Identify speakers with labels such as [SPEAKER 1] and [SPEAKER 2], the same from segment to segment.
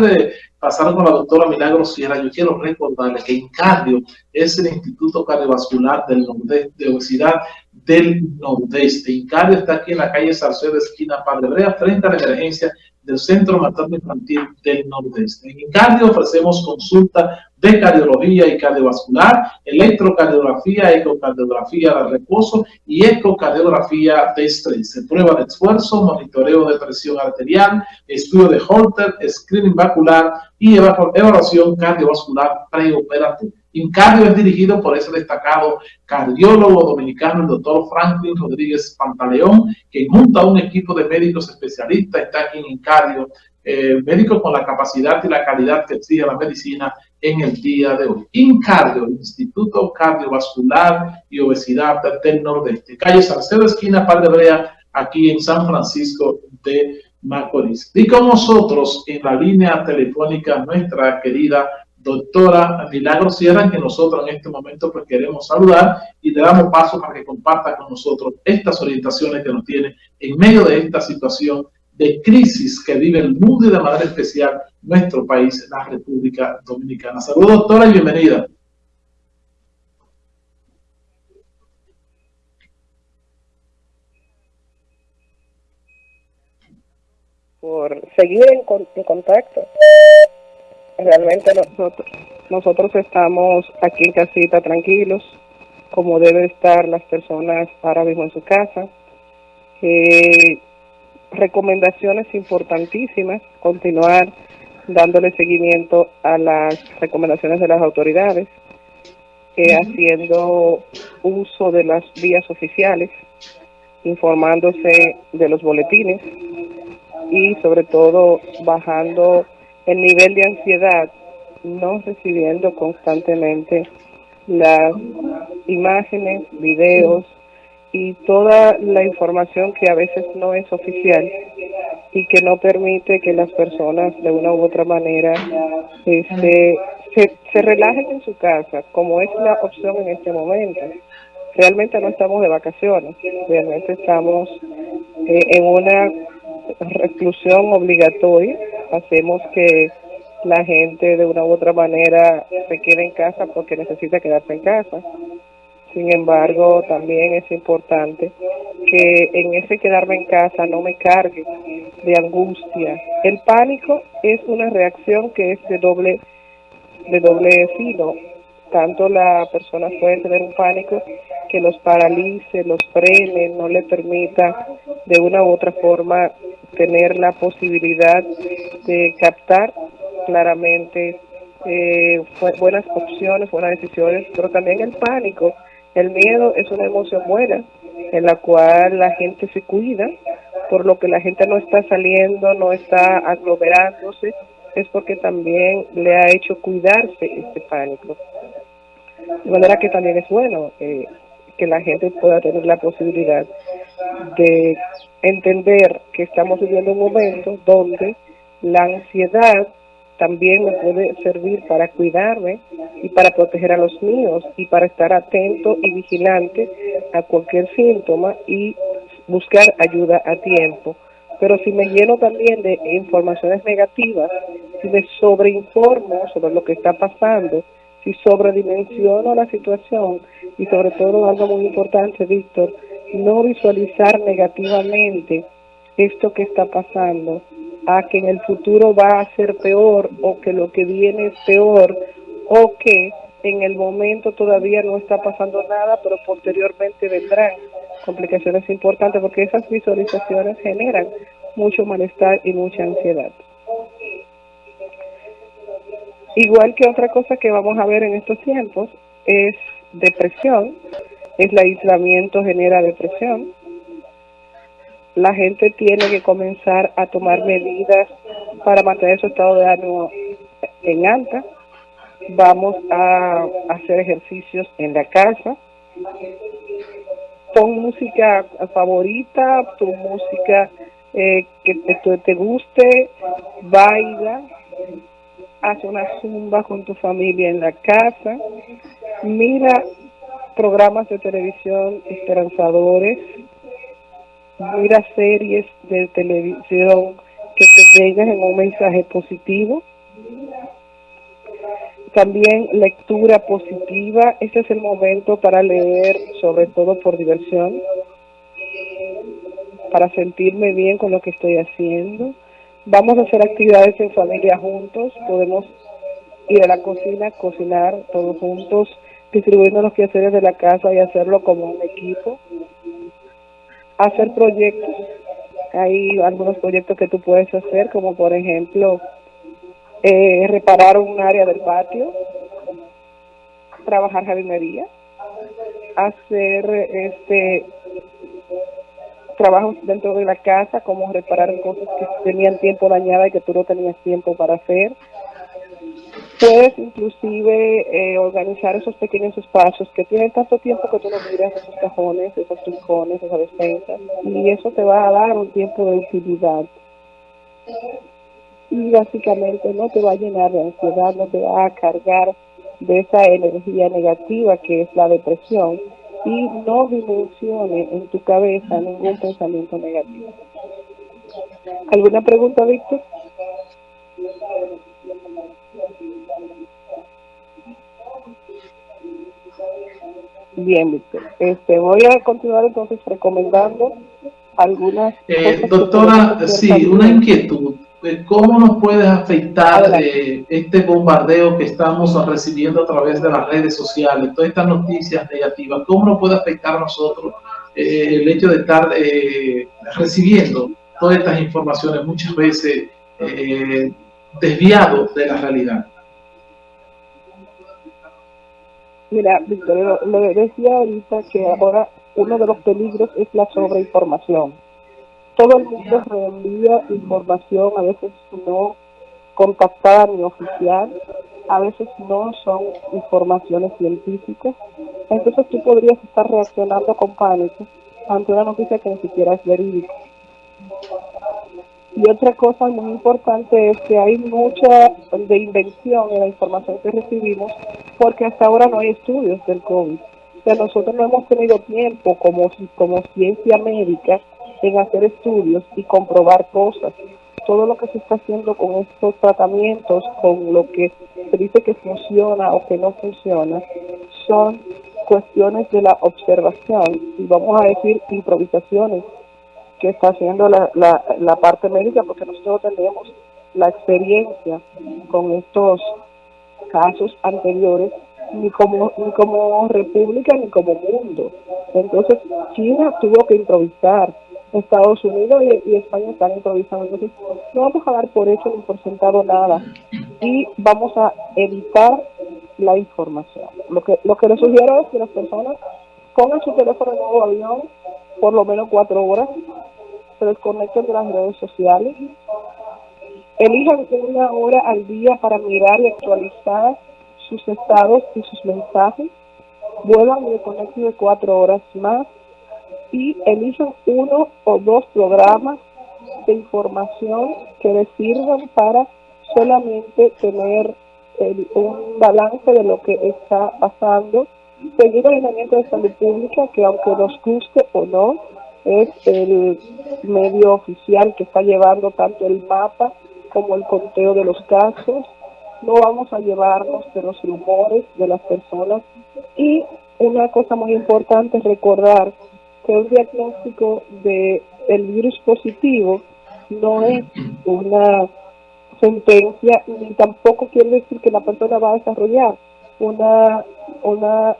[SPEAKER 1] de pasar con la doctora Milagro Sierra, yo quiero recordarle que Incardio es el Instituto Cardiovascular del Nordeste, de Obesidad del Nordeste. Incardio está aquí en la calle Salcedo, esquina Padre Brea, frente a la emergencia del Centro Materno Infantil del Nordeste. En Incardio ofrecemos consulta de cardiología y cardiovascular, electrocardiografía, ecocardiografía de reposo y ecocardiografía de estrés. Prueba de esfuerzo, monitoreo de presión arterial, estudio de Holter, screening vascular y evaluación cardiovascular preoperatoria. Incardio es dirigido por ese destacado cardiólogo dominicano, el doctor Franklin Rodríguez Pantaleón, que junto a un equipo de médicos especialistas está aquí en Incardio, eh, médicos con la capacidad y la calidad que exige la medicina en el día de hoy. Incardio, Instituto Cardiovascular y Obesidad del Nordeste. Calle Salcedo, esquina Padre aquí en San Francisco de Macorís. Y con nosotros en la línea telefónica nuestra querida doctora Milagro Sierra, que nosotros en este momento pues queremos saludar y le damos paso para que comparta con nosotros estas orientaciones que nos tiene en medio de esta situación de crisis que vive el mundo y de manera especial nuestro país, la República Dominicana. Saludos, doctora, y bienvenida.
[SPEAKER 2] Por seguir en, en contacto. Realmente nosotros, nosotros estamos aquí en casita tranquilos, como deben estar las personas ahora mismo en su casa. Eh, recomendaciones importantísimas, continuar dándole seguimiento a las recomendaciones de las autoridades, eh, haciendo uso de las vías oficiales, informándose de los boletines y sobre todo bajando el nivel de ansiedad, no recibiendo constantemente las imágenes, videos, y toda la información que a veces no es oficial y que no permite que las personas de una u otra manera este, se, se relajen en su casa, como es la opción en este momento. Realmente no estamos de vacaciones, realmente estamos eh, en una reclusión obligatoria, hacemos que la gente de una u otra manera se quede en casa porque necesita quedarse en casa sin embargo, también es importante que en ese quedarme en casa no me cargue de angustia. El pánico es una reacción que es de doble, de doble filo. Tanto la persona puede tener un pánico que los paralice, los frene, no le permita de una u otra forma tener la posibilidad de captar claramente eh, buenas opciones, buenas decisiones, pero también el pánico el miedo es una emoción buena en la cual la gente se cuida, por lo que la gente no está saliendo, no está aglomerándose, es porque también le ha hecho cuidarse este pánico. De manera que también es bueno eh, que la gente pueda tener la posibilidad de entender que estamos viviendo un momento donde la ansiedad también me puede servir para cuidarme y para proteger a los míos y para estar atento y vigilante a cualquier síntoma y buscar ayuda a tiempo. Pero si me lleno también de informaciones negativas, si me sobreinformo sobre lo que está pasando, si sobredimensiono la situación y sobre todo algo muy importante, Víctor, no visualizar negativamente esto que está pasando, a que en el futuro va a ser peor o que lo que viene es peor o que en el momento todavía no está pasando nada, pero posteriormente vendrán complicaciones importantes porque esas visualizaciones generan mucho malestar y mucha ansiedad. Igual que otra cosa que vamos a ver en estos tiempos es depresión, es el aislamiento genera depresión, la gente tiene que comenzar a tomar medidas para mantener su estado de ánimo en alta. Vamos a hacer ejercicios en la casa. Pon música favorita, tu música eh, que te, te guste, baila, haz una zumba con tu familia en la casa, mira programas de televisión esperanzadores, mira series de televisión que te lleguen en un mensaje positivo. También lectura positiva. Este es el momento para leer, sobre todo por diversión, para sentirme bien con lo que estoy haciendo. Vamos a hacer actividades en familia juntos. Podemos ir a la cocina, cocinar todos juntos, distribuyendo los quehaceres de la casa y hacerlo como un equipo. Hacer proyectos. Hay algunos proyectos que tú puedes hacer, como por ejemplo eh, reparar un área del patio, trabajar jardinería, hacer este trabajos dentro de la casa, como reparar cosas que tenían tiempo dañada y que tú no tenías tiempo para hacer, Puedes inclusive eh, organizar esos pequeños espacios que tienen tanto tiempo que tú no miras esos cajones, esos rincones, esas despensas, y eso te va a dar un tiempo de utilidad. Y básicamente no te va a llenar de ansiedad, no te va a cargar de esa energía negativa que es la depresión y no dimensione en tu cabeza ningún pensamiento negativo. ¿Alguna pregunta, Víctor? Bien, Víctor. Este, voy a continuar entonces recomendando algunas.
[SPEAKER 1] Eh, doctora, sí, una inquietud. ¿Cómo nos puede afectar eh, este bombardeo que estamos recibiendo a través de las redes sociales, todas estas noticias negativas? ¿Cómo nos puede afectar a nosotros eh, el hecho de estar recibiendo todas estas informaciones muchas veces desviado de la realidad?
[SPEAKER 2] Mira, Víctor, lo, decía ahorita que ahora uno de los peligros es la sobreinformación. Todo el mundo reenvía información, a veces no contactada ni oficial, a veces no son informaciones científicas. Entonces tú podrías estar reaccionando con pánico ante una noticia que ni siquiera es verídica. Y otra cosa muy importante es que hay mucha de invención en la información que recibimos porque hasta ahora no hay estudios del COVID. O sea, nosotros no hemos tenido tiempo como, como ciencia médica en hacer estudios y comprobar cosas. Todo lo que se está haciendo con estos tratamientos, con lo que se dice que funciona o que no funciona, son cuestiones de la observación y vamos a decir improvisaciones que está haciendo la, la, la parte médica porque nosotros tenemos la experiencia con estos casos anteriores ni como ni como república ni como mundo. Entonces China tuvo que improvisar Estados Unidos y, España están improvisando. Entonces no vamos a dar por hecho ni por sentado nada y vamos a evitar la información. Lo que lo que les sugiero es que las personas pongan su teléfono en modo avión por lo menos cuatro horas se desconecten de las redes sociales. Elijan una hora al día para mirar y actualizar sus estados y sus mensajes. Vuelvan y desconecten de cuatro horas más. Y elijan uno o dos programas de información que les sirvan para solamente tener un balance de lo que está pasando, seguir el lineamiento de salud pública, que aunque nos guste o no, es el medio oficial que está llevando tanto el mapa como el conteo de los casos, no vamos a llevarnos de los rumores de las personas. Y una cosa muy importante es recordar que un diagnóstico de virus positivo no es una sentencia ni tampoco quiere decir que la persona va a desarrollar una una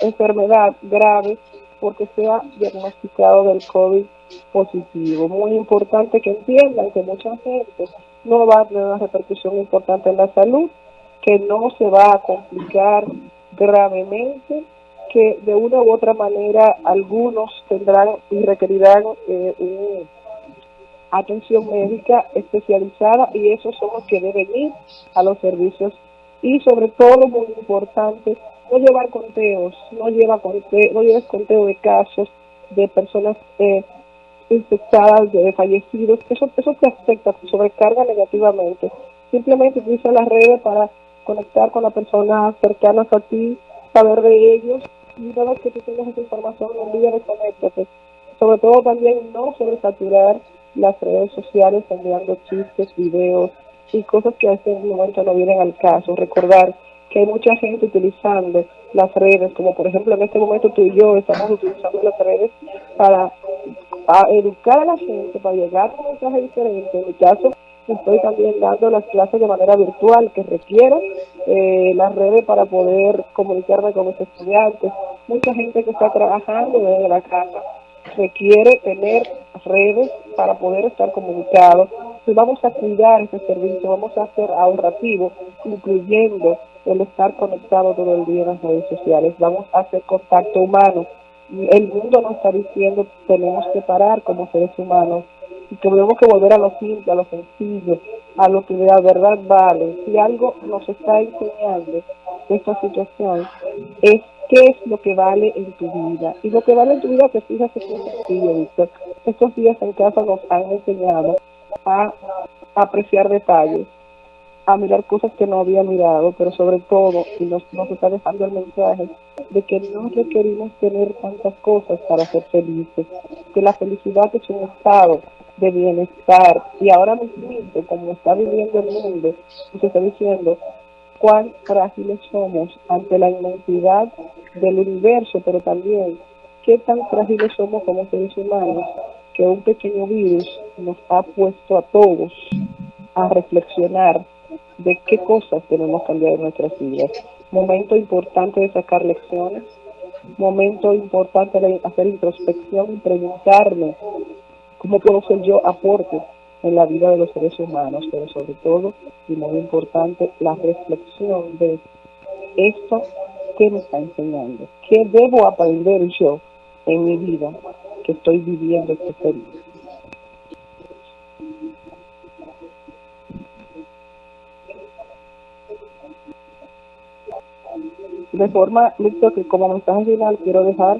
[SPEAKER 2] enfermedad grave porque sea diagnosticado del COVID positivo. Muy importante que entiendan que mucha gente no va a tener una repercusión importante en la salud, que no se va a complicar gravemente, que de una u otra manera algunos tendrán y requerirán eh, atención médica especializada y esos son los que deben ir a los servicios y sobre todo muy importante no llevar conteos, no lleva conteo, no lleves conteo de casos de personas eh, infectadas, de fallecidos, eso, eso te afecta, te sobrecarga negativamente. Simplemente utiliza las redes para conectar con las personas cercanas a ti, saber de ellos, y una vez que tú tengas esa información, olvides de Sobre todo también no sobresaturar las redes sociales enviando chistes, videos y cosas que a este momento no vienen al caso. Recordar que hay mucha gente utilizando las redes, como por ejemplo en este momento tú y yo estamos utilizando las redes para, educar a la gente, para llegar a un mensaje diferente. En mi caso, estoy también dando las clases de manera virtual que requieren eh, las redes para poder comunicarme con los estudiantes. Mucha gente que está trabajando desde la casa requiere tener redes para poder estar comunicados. Entonces vamos a cuidar ese servicio, vamos a hacer ahorrativo, incluyendo el estar conectado todo el día en las redes sociales. Vamos a hacer contacto humano. El mundo nos está diciendo que tenemos que parar como seres humanos y que tenemos que volver a lo simple, a lo sencillo, a lo que de la verdad vale. Si algo nos está enseñando esta situación es qué es lo que vale en tu vida. Y lo que vale en tu vida, te fijas, es sencillo, Víctor. Estos días en casa nos han enseñado a apreciar detalles, a mirar cosas que no había mirado, pero sobre todo, y nos, nos está dejando el mensaje de que no requerimos tener tantas cosas para ser felices, que la felicidad es un estado de bienestar. Y ahora mismo, como está viviendo el mundo, se está diciendo, cuán frágiles somos ante la inmensidad del universo, pero también qué tan frágiles somos como seres humanos que un pequeño virus nos ha puesto a todos a reflexionar de qué cosas tenemos que cambiar en nuestras vidas. Momento importante de sacar lecciones, momento importante de hacer introspección y preguntarme cómo puedo ser yo aporte en la vida de los seres humanos, pero sobre todo, y muy importante, la reflexión de esto que me está enseñando, qué debo aprender yo en mi vida que estoy viviendo este periodo. De forma, listo, que como mensaje final quiero dejar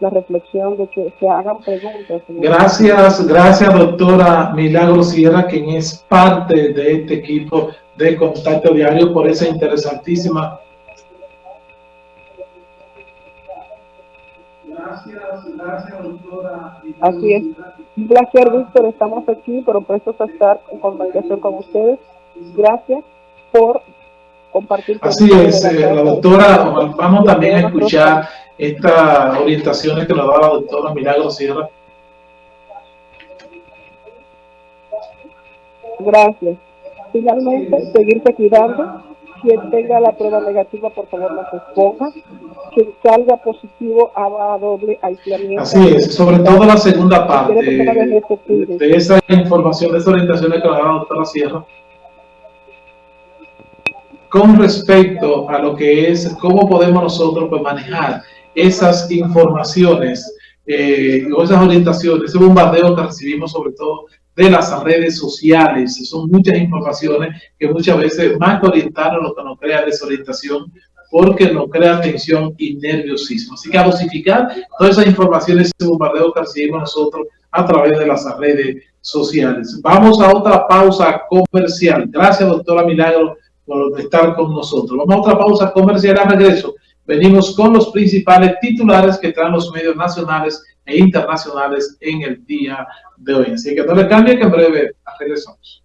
[SPEAKER 2] la reflexión de que se hagan preguntas.
[SPEAKER 1] Gracias, gracias doctora Milagro Sierra, quien es parte de este equipo de Contacto Diario por esa interesantísima.
[SPEAKER 2] Gracias, gracias doctora. Así es. Un placer, Víctor, estamos aquí, pero prestos a estar en comunicación con ustedes. Gracias por compartir.
[SPEAKER 1] Así es, eh, la doctora, vamos también a escuchar estas orientaciones que nos da la doctora Milagro Sierra.
[SPEAKER 2] Gracias. Finalmente, seguirse cuidando. Quien tenga la prueba negativa, por favor, no se exponga. Quien salga positivo, haga doble aislamiento.
[SPEAKER 1] Así es, sobre todo la segunda parte de, esa información, de esas orientaciones que nos da la doctora Sierra con respecto a lo que es cómo podemos nosotros pues, manejar esas informaciones eh, o esas orientaciones, ese bombardeo que recibimos sobre todo de las redes sociales. Son muchas informaciones que muchas veces más que orientarnos lo que nos crea desorientación porque nos crea tensión y nerviosismo. Así que a dosificar todas esas informaciones, ese bombardeo que recibimos nosotros a través de las redes sociales. Vamos a otra pausa comercial. Gracias, doctora Milagro, por estar con nosotros. Vamos a otra pausa comercial a regreso venimos con los principales titulares que traen los medios nacionales e internacionales en el día de hoy. Así que no le cambie que en breve regresamos.